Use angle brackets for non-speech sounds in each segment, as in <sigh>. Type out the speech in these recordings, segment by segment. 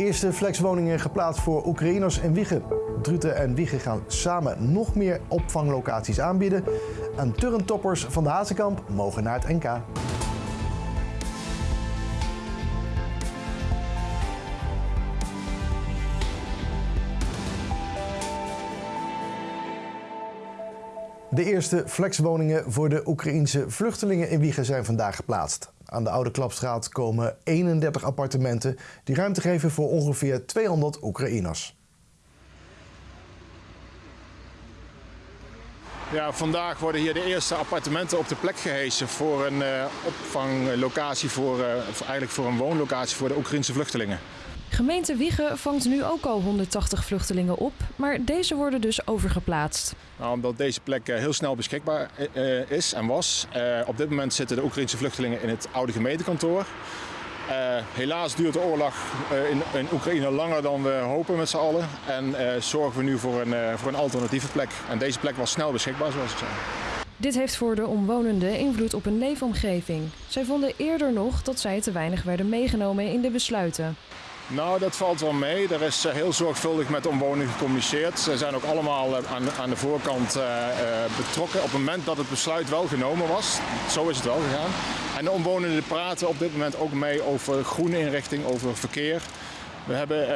Eerste flexwoningen geplaatst voor Oekraïners in Wiegen. Druten en Wiegen gaan samen nog meer opvanglocaties aanbieden. En turntoppers van de Hazenkamp mogen naar het NK. De eerste flexwoningen voor de Oekraïense vluchtelingen in Wiegen zijn vandaag geplaatst. Aan de Oude Klapstraat komen 31 appartementen die ruimte geven voor ongeveer 200 Oekraïners. Ja, vandaag worden hier de eerste appartementen op de plek gehesen voor een uh, opvanglocatie, voor, uh, eigenlijk voor een woonlocatie voor de Oekraïnse vluchtelingen. Gemeente Wiegen vangt nu ook al 180 vluchtelingen op, maar deze worden dus overgeplaatst. Nou, omdat deze plek uh, heel snel beschikbaar is en was. op dit moment zitten de Oekraïnse vluchtelingen in het oude gemeentekantoor. Uh, helaas duurt de oorlog uh, in, in, Oekraïne langer dan we hopen met z'n allen. En uh, zorgen we nu voor een, voor een alternatieve plek. En deze plek was snel beschikbaar, zoals ik zei. Dit heeft voor de omwonenden invloed op hun leefomgeving. Zij vonden eerder nog dat zij te weinig werden meegenomen in de besluiten. Nou, dat valt wel mee. Er is heel zorgvuldig met de omwonenden gecommuniceerd. Ze zijn ook allemaal aan, aan de voorkant uh, betrokken op het moment dat het besluit wel genomen was. Zo is het wel gegaan. En de omwonenden praten op dit moment ook mee over groene inrichting, over verkeer. We hebben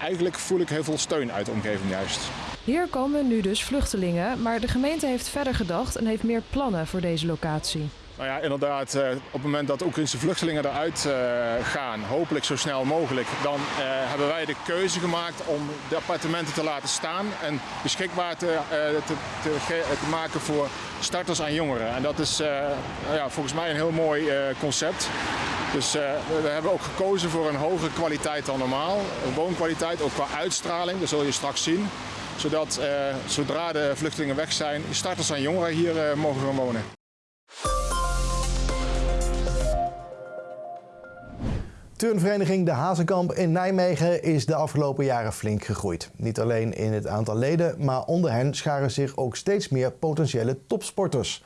eigenlijk voel ik heel veel steun uit de omgeving juist. Hier komen nu dus vluchtelingen, maar de gemeente heeft verder gedacht en heeft meer plannen voor deze locatie. Nou ja, inderdaad, op het moment dat Oekraïnse vluchtelingen eruit gaan, hopelijk zo snel mogelijk, dan hebben wij de keuze gemaakt om de appartementen te laten staan en beschikbaar te, te, te, maken voor starters en jongeren. En dat is ja, volgens mij een heel mooi concept. Dus we hebben ook gekozen voor een hogere kwaliteit dan normaal. Woonkwaliteit, ook qua uitstraling, dat zul je straks zien. Zodat zodra de vluchtelingen weg zijn, starters en jongeren hier mogen gaan wonen. Turnvereniging De Hazenkamp in Nijmegen is de afgelopen jaren flink gegroeid. Niet alleen in het aantal leden, maar onder hen scharen zich ook steeds meer potentiële topsporters.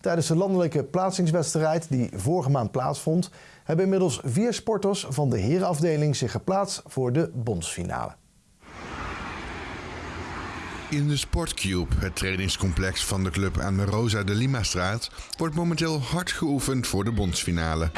Tijdens de landelijke plaatsingswedstrijd die vorige maand plaatsvond, hebben inmiddels vier sporters van de herenafdeling zich geplaatst voor de bondsfinale. In de Sportcube, het trainingscomplex van de club aan de Rosa de Lima-straat, wordt momenteel hard geoefend voor de bondsfinale.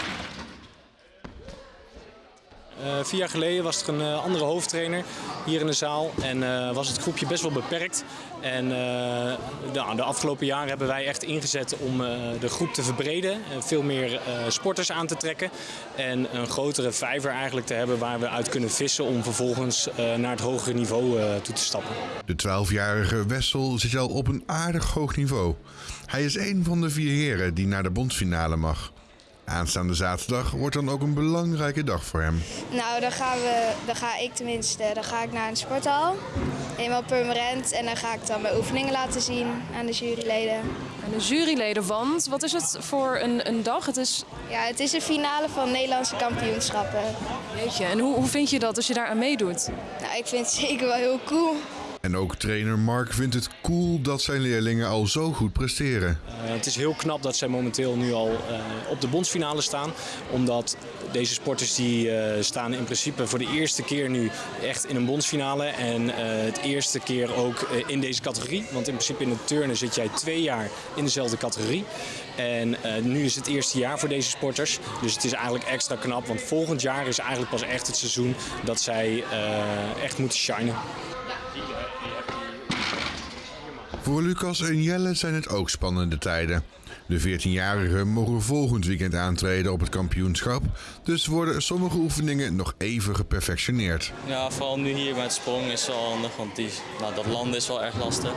Uh, vier jaar geleden was er een uh, andere hoofdtrainer hier in de zaal en uh, was het groepje best wel beperkt. En de, de, afgelopen jaren hebben wij echt ingezet om de groep te verbreden, veel meer sporters aan te trekken en een grotere vijver eigenlijk te hebben waar we uit kunnen vissen om vervolgens naar het hogere niveau toe te stappen. De 12-jarige Wessel zit al op een aardig hoog niveau. Hij is een van de vier heren die naar de bondsfinale mag. Aanstaande zaterdag wordt dan ook een belangrijke dag voor hem. Nou, dan, gaan we, dan ga ik tenminste dan ga ik naar een sporthal. Eenmaal permanent. En dan ga ik dan mijn oefeningen laten zien aan de juryleden. En de juryleden, want wat is het voor een, een dag? Het is... Ja, het is een finale van Nederlandse kampioenschappen. Jeetje, en hoe, hoe vind je dat als je daar aan meedoet? Nou, ik vind het <laughs> zeker wel heel cool. En ook trainer Mark vindt het cool dat zijn leerlingen al zo goed presteren. Uh, het is heel knap dat zij momenteel nu al uh, op de bondsfinale staan. Omdat deze sporters die uh, staan in principe voor de eerste keer nu echt in een bondsfinale. En het eerste keer ook in deze categorie. Want in principe in het turnen zit jij twee jaar in dezelfde categorie. En nu is het eerste jaar voor deze sporters. Dus het is eigenlijk extra knap. Want volgend jaar is eigenlijk pas echt het seizoen dat zij echt moeten shinen. Voor Lucas en Jelle zijn het ook spannende tijden. De 14-jarigen mogen volgend weekend aantreden op het kampioenschap, dus worden sommige oefeningen nog even geperfectioneerd. Ja, vooral nu hier met sprong is wel handig, want die, nou, dat landen is wel erg lastig.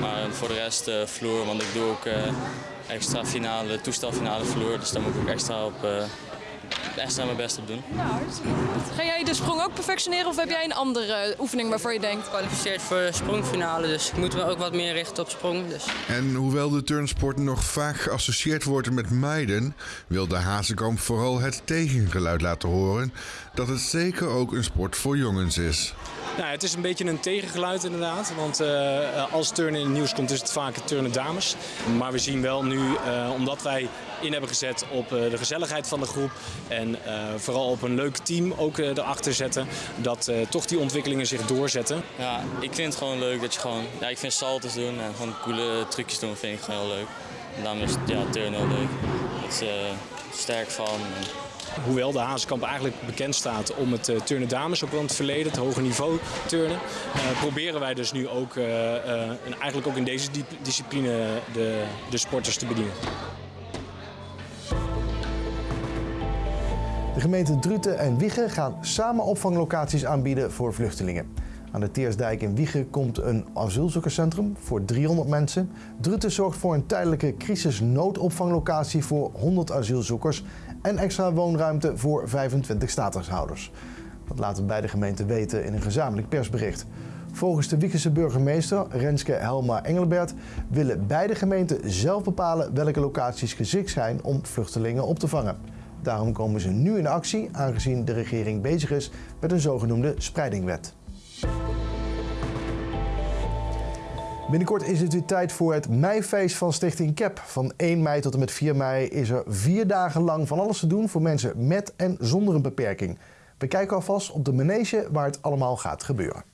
Maar voor de rest uh, vloer, want ik doe ook uh, extra finale, toestelfinale vloer, dus daar moet ik extra op uh, extra mijn best op doen. Ja, Ga jij de sprong ook perfectioneren of heb jij een andere oefening waarvoor je denkt? Kwalificeerd voor de sprongfinale, dus ik moet me ook wat meer richten op sprong. Dus. En hoewel de turnsport nog vaak geassocieerd wordt met meiden, wil de Hazekamp vooral het tegengeluid laten horen dat het zeker ook een sport voor jongens is. Nou, het is een beetje een tegengeluid inderdaad. Want uh, als turnen in het nieuws komt, is het vaak turnen dames. Maar we zien wel nu, uh, omdat wij in hebben gezet op de gezelligheid van de groep. En vooral op een leuk team ook erachter zetten. Dat toch die ontwikkelingen zich doorzetten. Ja, ik vind het gewoon leuk dat je gewoon... Ja, ik vind saltos doen en gewoon coole trucjes doen vind ik gewoon heel leuk. En daarom is ja, turnen heel leuk. Het is sterk van. Hoewel de Hazenkamp eigenlijk bekend staat om het uh, turnen dames, ook wel in het verleden, het hoge niveau turnen, uh, proberen wij dus nu ook, en eigenlijk ook in deze discipline de, de sporters te bedienen. De gemeenten Druten en Wiegen gaan samen opvanglocaties aanbieden voor vluchtelingen. Aan de Teersdijk in Wiegen komt een asielzoekerscentrum voor 300 mensen. Druten zorgt voor een tijdelijke crisisnoodopvanglocatie voor 100 asielzoekers en extra woonruimte voor 25 statushouders. Dat laten beide gemeenten weten in een gezamenlijk persbericht. Volgens de Wiekense burgemeester Renske Helma Engelbert willen beide gemeenten zelf bepalen welke locaties geschikt zijn om vluchtelingen op te vangen. Daarom komen ze nu in actie, aangezien de regering bezig is met een zogenoemde spreidingwet. Binnenkort is het weer tijd voor het meifeest van Stichting CAP. Van 1 mei tot en met 4 mei is er vier dagen lang van alles te doen voor mensen met en zonder een beperking. We kijken alvast op de manege waar het allemaal gaat gebeuren.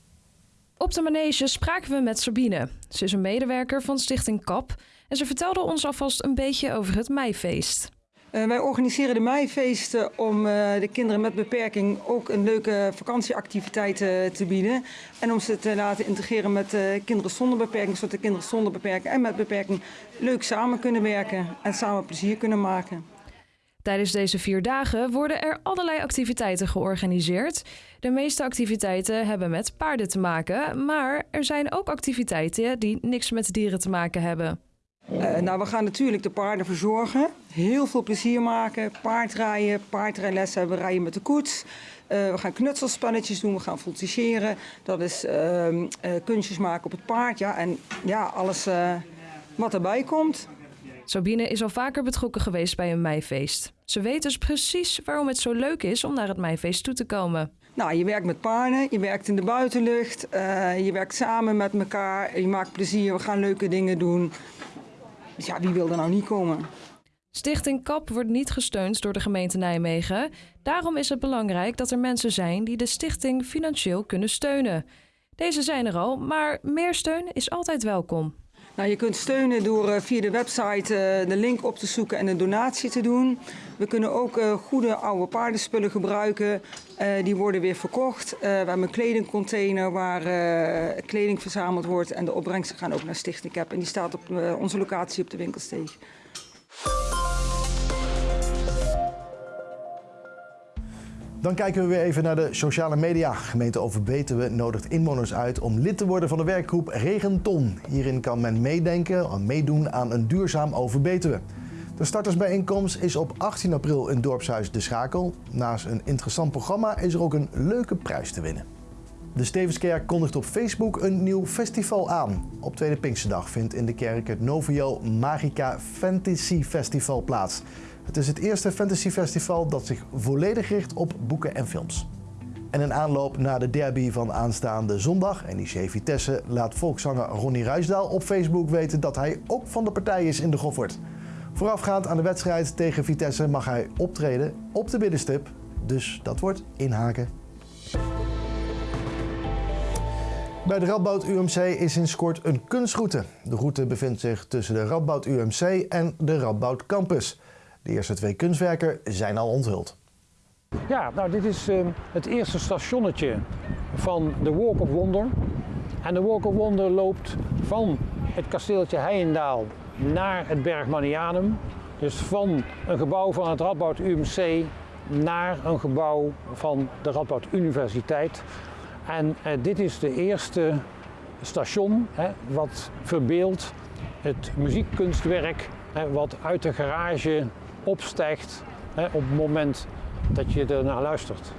Op de manege spraken we met Sabine. Ze is een medewerker van Stichting CAP en ze vertelde ons alvast een beetje over het meifeest. Uh, wij organiseren de meifeesten om uh, de kinderen met beperking ook een leuke vakantieactiviteit uh, te bieden. En om ze te laten integreren met kinderen zonder beperking, zodat de kinderen zonder beperking en met beperking leuk samen kunnen werken en samen plezier kunnen maken. Tijdens deze vier dagen worden er allerlei activiteiten georganiseerd. De meeste activiteiten hebben met paarden te maken, maar er zijn ook activiteiten die niks met dieren te maken hebben. Uh, nou, we gaan natuurlijk de paarden verzorgen. Heel veel plezier maken. Paardrijden, paardrijlessen hebben, rijden met de koets. Uh, we gaan knutselspelletjes doen, we gaan voltigeren. Dat is uh, kunstjes maken op het paard. Ja, en ja, alles wat erbij komt. Sabine is al vaker betrokken geweest bij een meifeest. Ze weet dus precies waarom het zo leuk is om naar het meifeest toe te komen. Nou, je werkt met paarden, je werkt in de buitenlucht, je werkt samen met elkaar, je maakt plezier, we gaan leuke dingen doen. Dus ja, wie wil er nou niet komen? Stichting KAP wordt niet gesteund door de gemeente Nijmegen. Daarom is het belangrijk dat er mensen zijn die de stichting financieel kunnen steunen. Deze zijn er al, maar meer steun is altijd welkom. Nou, je kunt steunen door uh, via de website uh, de link op te zoeken en een donatie te doen. We kunnen ook uh, goede oude paardenspullen gebruiken. die worden weer verkocht. we hebben een kledingcontainer waar kleding verzameld wordt. En de opbrengsten gaan ook naar Stichting Cap. En die staat op onze locatie op de winkelsteeg. Dan kijken we weer even naar de sociale media. Gemeente Overbetuwe nodigt inwoners uit om lid te worden van de werkgroep Regenton. Hierin kan men meedenken en meedoen aan een duurzaam Overbetuwe. De startersbijeenkomst is op 18 april in Dorpshuis De Schakel. Naast een interessant programma is er ook een leuke prijs te winnen. De Stevenskerk kondigt op Facebook een nieuw festival aan. Op Tweede Pinksterdag vindt in de kerk het Novio Magica Fantasy Festival plaats. Het is het eerste fantasyfestival dat zich volledig richt op boeken en films. En een aanloop naar de derby van aanstaande zondag, NEC Vitesse, laat volkszanger Ronnie Ruisdaal op Facebook weten dat hij ook van de partij is in de Goffert. Voorafgaand aan de wedstrijd tegen Vitesse mag hij optreden op de binnenstip, dus dat wordt inhaken. Bij de Radboud UMC is in Skort een kunstroute. De route bevindt zich tussen de Radboud UMC en de Radboud Campus. De eerste twee kunstwerken zijn al onthuld. Ja, nou dit is uh, het eerste stationnetje van de Walk of Wonder. En de Walk of Wonder loopt van het kasteeltje Heijendaal naar het Berg Manianum. Dus van een gebouw van het Radboud UMC naar een gebouw van de Radboud Universiteit. En uh, dit is de eerste station hè, wat verbeeldt het muziekkunstwerk hè, wat uit de garage opstijgt hè, op het moment dat je er naar luistert.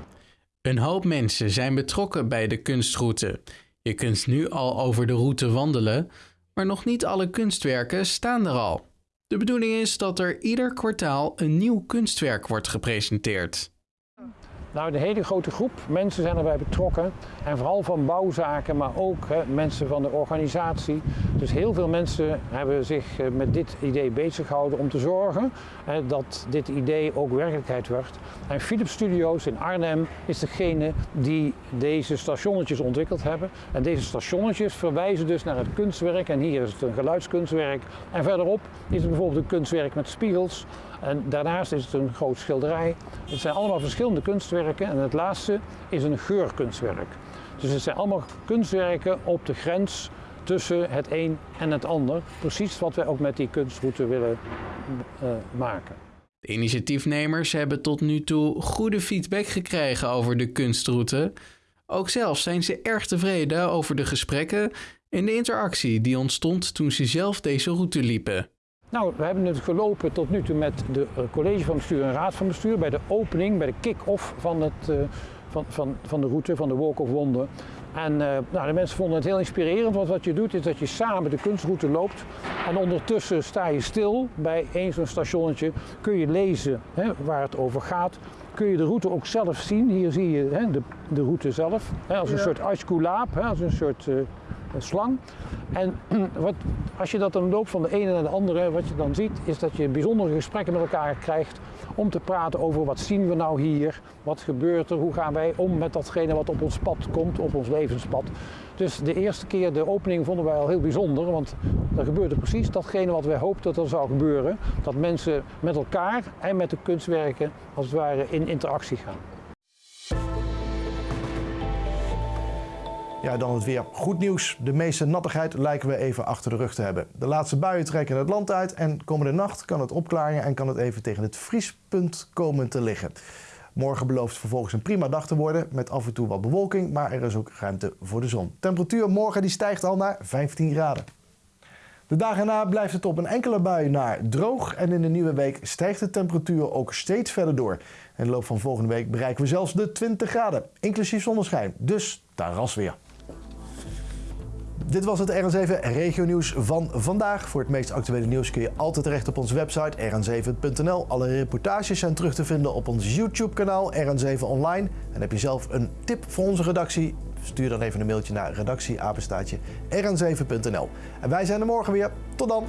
Een hoop mensen zijn betrokken bij de kunstroute. Je kunt nu al over de route wandelen, maar nog niet alle kunstwerken staan er al. De bedoeling is dat er ieder kwartaal een nieuw kunstwerk wordt gepresenteerd. Nou, de hele grote groep mensen zijn erbij betrokken. En vooral van bouwzaken, maar ook hè, mensen van de organisatie. Dus heel veel mensen hebben zich eh, met dit idee bezig gehouden om te zorgen hè, dat dit idee ook werkelijkheid wordt. En Philips Studios in Arnhem is degene die deze stationnetjes ontwikkeld hebben. En deze stationnetjes verwijzen dus naar het kunstwerk. En hier is het een geluidskunstwerk. En verderop is het bijvoorbeeld een kunstwerk met spiegels. En daarnaast is het een groot schilderij. Het zijn allemaal verschillende kunstwerken en het laatste is een geurkunstwerk. Dus het zijn allemaal kunstwerken op de grens tussen het een en het ander. Precies wat wij ook met die kunstroute willen uh, maken. De initiatiefnemers hebben tot nu toe goede feedback gekregen over de kunstroute. Ook zelf zijn ze erg tevreden over de gesprekken en de interactie die ontstond toen ze zelf deze route liepen. Nou, we hebben het gelopen tot nu toe met de eh, college van bestuur en raad van bestuur bij de opening, bij de kick-off van, het, uh, van, van, van de route, van de Walk of Wonder. En uh, nou, de mensen vonden het heel inspirerend, want wat je doet is dat je samen de kunstroute loopt. En ondertussen sta je stil bij één zo'n stationnetje, kun je lezen hè, waar het over gaat. Kun je de route ook zelf zien. Hier zie je hè, de, de route zelf, hè, als een ja. soort askulaap, als een soort uh, slang. En <clears throat> wat, als je dat dan loopt van de ene naar de andere, wat je dan ziet, is dat je bijzondere gesprekken met elkaar krijgt om te praten over wat zien we nou hier, wat gebeurt er, hoe gaan wij om met datgene wat op ons pad komt, op ons levenspad. Dus de eerste keer de opening vonden wij al heel bijzonder, want er gebeurde precies datgene wat wij hoopten dat er zou gebeuren. Dat mensen met elkaar en met de kunstwerken als het ware in interactie gaan. Ja, dan het weer. Goed nieuws. De meeste nattigheid lijken we even achter de rug te hebben. De laatste buien trekken het land uit en komende nacht kan het opklaren en kan het even tegen het vriespunt komen te liggen. Morgen belooft vervolgens een prima dag te worden met af en toe wat bewolking, maar er is ook ruimte voor de zon. Temperatuur morgen die stijgt al naar 15 graden. De dagen na blijft het op een enkele bui naar droog en in de nieuwe week stijgt de temperatuur ook steeds verder door. In de loop van volgende week bereiken we zelfs de 20 graden, inclusief zonneschijn. Dus ras weer. Dit was het RN7 Regio Nieuws van vandaag. Voor het meest actuele nieuws kun je altijd terecht op onze website rn7.nl. Alle reportages zijn terug te vinden op ons YouTube kanaal RN7 Online. En heb je zelf een tip voor onze redactie? Stuur dan even een mailtje naar redactieapenstaatje rn7.nl. En wij zijn er morgen weer. Tot dan!